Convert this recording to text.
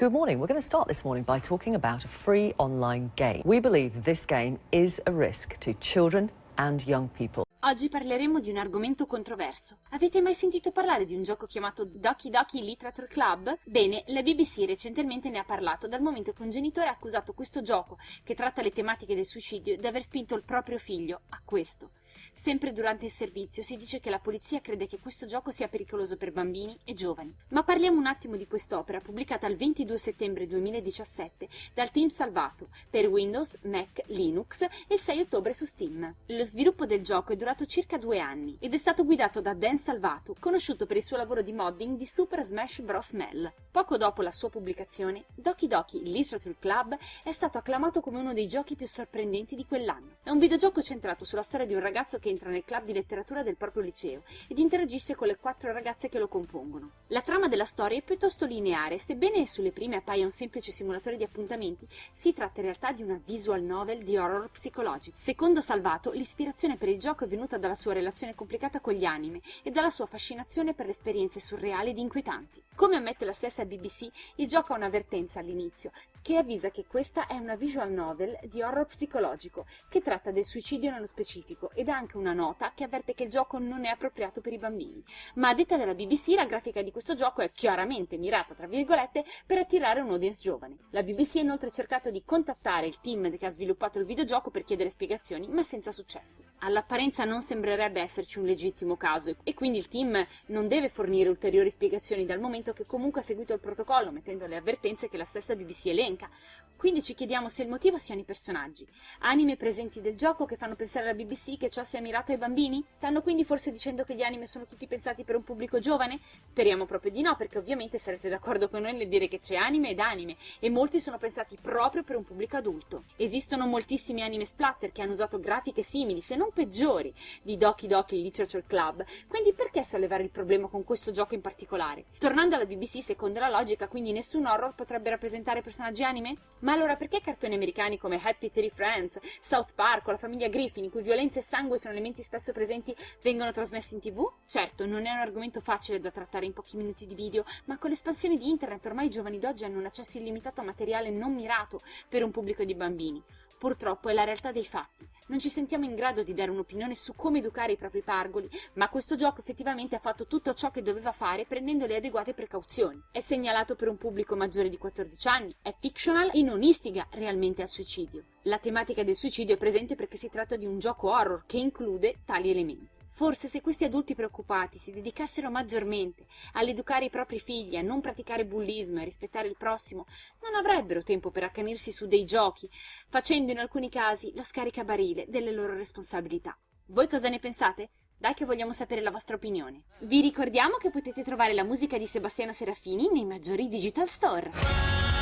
Good morning. We're going to start this morning by talking about a free online game. We believe this game is a risk to children and young people. Oggi parleremo di un argomento controverso. Avete mai sentito parlare di un gioco chiamato Doki Doki Literature Club? Bene, la BBC recentemente ne ha parlato dal momento che un genitore ha accusato questo gioco, che tratta le tematiche del suicidio, di aver spinto il proprio figlio a questo. Sempre durante il servizio si dice che la polizia crede che questo gioco sia pericoloso per bambini e giovani. Ma parliamo un attimo di quest'opera pubblicata il 22 settembre 2017 dal team Salvato per Windows, Mac, Linux e il 6 ottobre su Steam. Lo sviluppo del gioco è durato circa due anni ed è stato guidato da Dan Salvato, conosciuto per il suo lavoro di modding di Super Smash Bros. Mel. Poco dopo la sua pubblicazione, Doki Doki Literature Club è stato acclamato come uno dei giochi più sorprendenti di quell'anno. È un videogioco centrato sulla storia di un ragazzo ragazzo che entra nel club di letteratura del proprio liceo ed interagisce con le quattro ragazze che lo compongono. La trama della storia è piuttosto lineare sebbene sulle prime appaia un semplice simulatore di appuntamenti, si tratta in realtà di una visual novel di horror psicologico. Secondo Salvato, l'ispirazione per il gioco è venuta dalla sua relazione complicata con gli anime e dalla sua fascinazione per le esperienze surreali ed inquietanti. Come ammette la stessa BBC, il gioco ha un'avvertenza all'inizio, che avvisa che questa è una visual novel di horror psicologico, che tratta del suicidio nello specifico ed ha anche una nota che avverte che il gioco non è appropriato per i bambini. Ma a detta della BBC la grafica di questo gioco è chiaramente mirata, tra virgolette, per attirare un audience giovane. La BBC ha inoltre cercato di contattare il team che ha sviluppato il videogioco per chiedere spiegazioni, ma senza successo. All'apparenza non sembrerebbe esserci un legittimo caso e quindi il team non deve fornire ulteriori spiegazioni dal momento che comunque ha seguito il protocollo, mettendo le avvertenze che la stessa BBC elenca. Quindi ci chiediamo se il motivo siano i personaggi, anime presenti del gioco che fanno pensare alla BBC che ciò sia mirato ai bambini? Stanno quindi forse dicendo che gli anime sono tutti pensati per un pubblico giovane? Speriamo proprio di no, perché ovviamente sarete d'accordo con noi nel dire che c'è anime ed anime, e molti sono pensati proprio per un pubblico adulto. Esistono moltissimi anime splatter che hanno usato grafiche simili, se non peggiori, di Doki Doki Literature Club, quindi perché sollevare il problema con questo gioco in particolare? Tornando alla BBC, secondo la logica, quindi nessun horror potrebbe rappresentare personaggi anime? Ma allora perché cartoni americani come Happy Tree Friends, South Park o la famiglia Griffin, in cui violenza e sangue sono elementi spesso presenti, vengono trasmessi in tv? Certo, non è un argomento facile da trattare in pochi minuti di video, ma con l'espansione di internet ormai i giovani d'oggi hanno un accesso illimitato a materiale non mirato per un pubblico di bambini. Purtroppo è la realtà dei fatti. Non ci sentiamo in grado di dare un'opinione su come educare i propri pargoli, ma questo gioco effettivamente ha fatto tutto ciò che doveva fare prendendo le adeguate precauzioni. È segnalato per un pubblico maggiore di 14 anni, è fictional e non istiga realmente al suicidio. La tematica del suicidio è presente perché si tratta di un gioco horror che include tali elementi. Forse se questi adulti preoccupati si dedicassero maggiormente all'educare i propri figli, a non praticare bullismo e a rispettare il prossimo, non avrebbero tempo per accanirsi su dei giochi, facendo in alcuni casi lo scaricabarile delle loro responsabilità. Voi cosa ne pensate? Dai che vogliamo sapere la vostra opinione. Vi ricordiamo che potete trovare la musica di Sebastiano Serafini nei maggiori digital store.